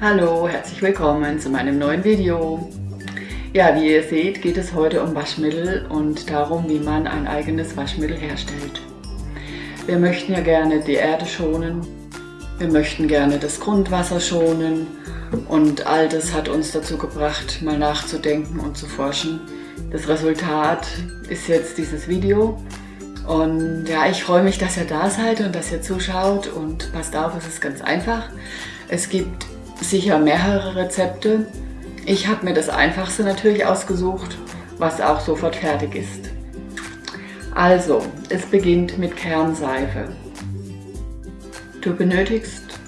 Hallo, herzlich willkommen zu meinem neuen Video. Ja, wie ihr seht, geht es heute um Waschmittel und darum, wie man ein eigenes Waschmittel herstellt. Wir möchten ja gerne die Erde schonen, wir möchten gerne das Grundwasser schonen und all das hat uns dazu gebracht, mal nachzudenken und zu forschen. Das Resultat ist jetzt dieses Video und ja, ich freue mich, dass ihr da seid und dass ihr zuschaut und passt auf, es ist ganz einfach. Es gibt sicher mehrere Rezepte. Ich habe mir das einfachste natürlich ausgesucht, was auch sofort fertig ist. Also, es beginnt mit Kernseife. Du benötigst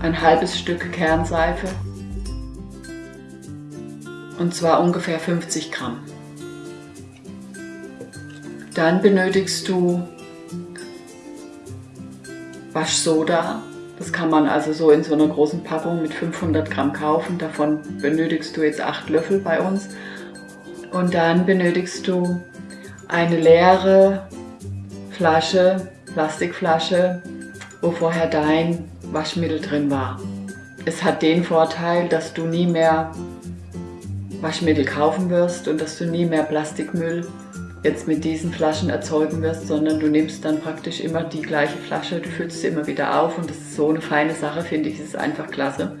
ein halbes Stück Kernseife und zwar ungefähr 50 Gramm. Dann benötigst du Waschsoda das kann man also so in so einer großen Packung mit 500 Gramm kaufen. Davon benötigst du jetzt 8 Löffel bei uns. Und dann benötigst du eine leere Flasche, Plastikflasche, wo vorher dein Waschmittel drin war. Es hat den Vorteil, dass du nie mehr Waschmittel kaufen wirst und dass du nie mehr Plastikmüll jetzt mit diesen Flaschen erzeugen wirst, sondern du nimmst dann praktisch immer die gleiche Flasche, du füllst sie immer wieder auf und das ist so eine feine Sache, finde ich, das ist einfach klasse.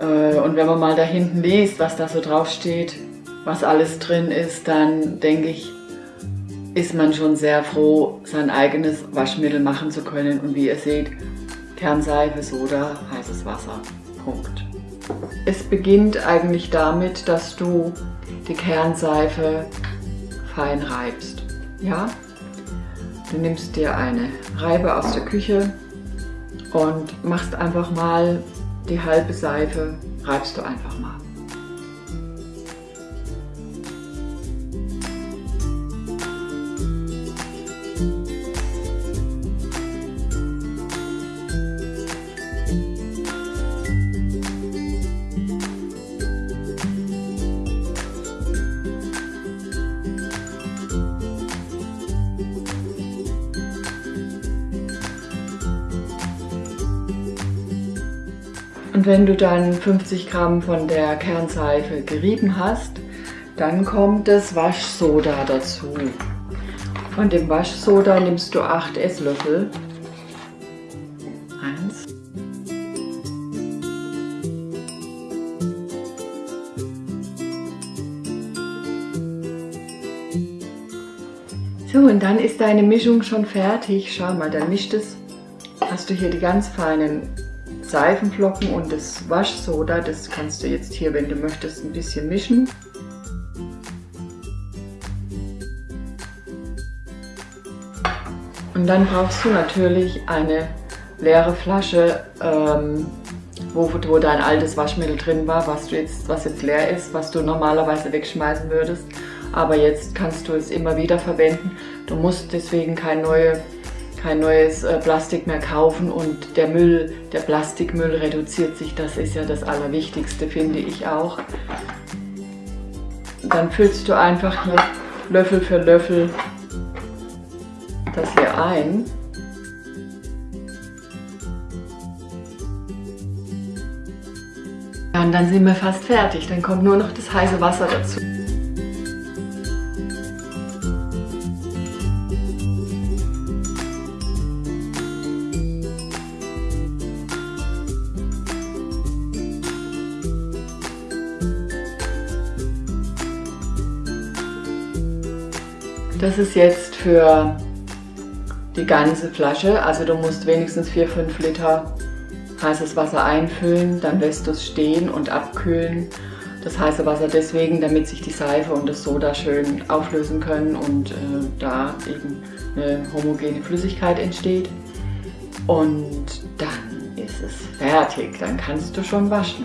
Äh, und wenn man mal da hinten liest, was da so drauf steht, was alles drin ist, dann denke ich, ist man schon sehr froh, sein eigenes Waschmittel machen zu können. Und wie ihr seht, Kernseife, Soda, heißes Wasser. Punkt. Es beginnt eigentlich damit, dass du die Kernseife fein reibst. Ja? Du nimmst dir eine Reibe aus der Küche und machst einfach mal die halbe Seife, reibst du einfach mal. Und wenn du dann 50 Gramm von der Kernseife gerieben hast, dann kommt das Waschsoda dazu. Von dem Waschsoda nimmst du 8 Esslöffel. Eins. So, und dann ist deine Mischung schon fertig. Schau mal, dann mischt es. Hast du hier die ganz feinen Seifenflocken und das Waschsoda, das kannst du jetzt hier, wenn du möchtest, ein bisschen mischen. Und dann brauchst du natürlich eine leere Flasche, ähm, wo, wo dein altes Waschmittel drin war, was, du jetzt, was jetzt leer ist, was du normalerweise wegschmeißen würdest. Aber jetzt kannst du es immer wieder verwenden. Du musst deswegen keine neue kein neues äh, Plastik mehr kaufen und der Müll, der Plastikmüll reduziert sich. Das ist ja das Allerwichtigste, finde ich auch. Dann füllst du einfach hier Löffel für Löffel das hier ein. Ja, und dann sind wir fast fertig. Dann kommt nur noch das heiße Wasser dazu. Das ist jetzt für die ganze Flasche, also du musst wenigstens 4-5 Liter heißes Wasser einfüllen, dann lässt du es stehen und abkühlen. Das heiße Wasser deswegen, damit sich die Seife und das Soda schön auflösen können und äh, da eben eine homogene Flüssigkeit entsteht. Und dann ist es fertig, dann kannst du schon waschen.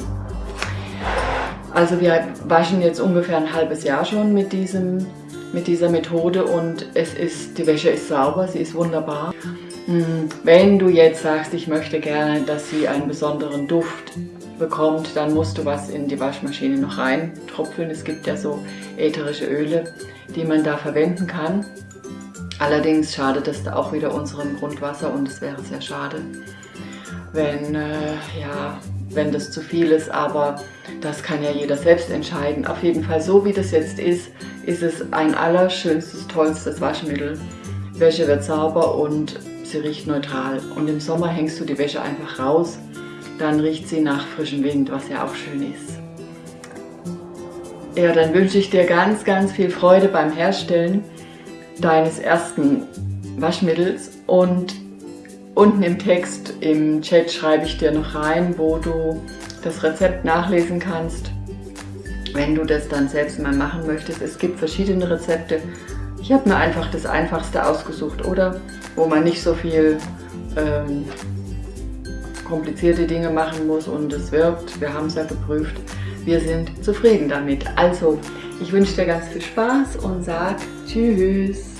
Also wir waschen jetzt ungefähr ein halbes Jahr schon mit diesem mit dieser Methode und es ist, die Wäsche ist sauber, sie ist wunderbar. Hm, wenn du jetzt sagst, ich möchte gerne, dass sie einen besonderen Duft bekommt, dann musst du was in die Waschmaschine noch rein tropfeln. Es gibt ja so ätherische Öle, die man da verwenden kann. Allerdings schadet es auch wieder unserem Grundwasser und es wäre sehr schade, wenn, äh, ja, wenn das zu viel ist, aber das kann ja jeder selbst entscheiden. Auf jeden Fall, so wie das jetzt ist, ist es ein allerschönstes, tollstes Waschmittel. Wäsche wird sauber und sie riecht neutral. Und im Sommer hängst du die Wäsche einfach raus, dann riecht sie nach frischem Wind, was ja auch schön ist. Ja, dann wünsche ich dir ganz, ganz viel Freude beim Herstellen deines ersten Waschmittels und unten im Text im Chat schreibe ich dir noch rein, wo du das Rezept nachlesen kannst, wenn du das dann selbst mal machen möchtest. Es gibt verschiedene Rezepte. Ich habe mir einfach das einfachste ausgesucht, oder? Wo man nicht so viel ähm, komplizierte Dinge machen muss und es wirkt. Wir haben es ja geprüft. Wir sind zufrieden damit. Also, ich wünsche dir ganz viel Spaß und sag Tschüss.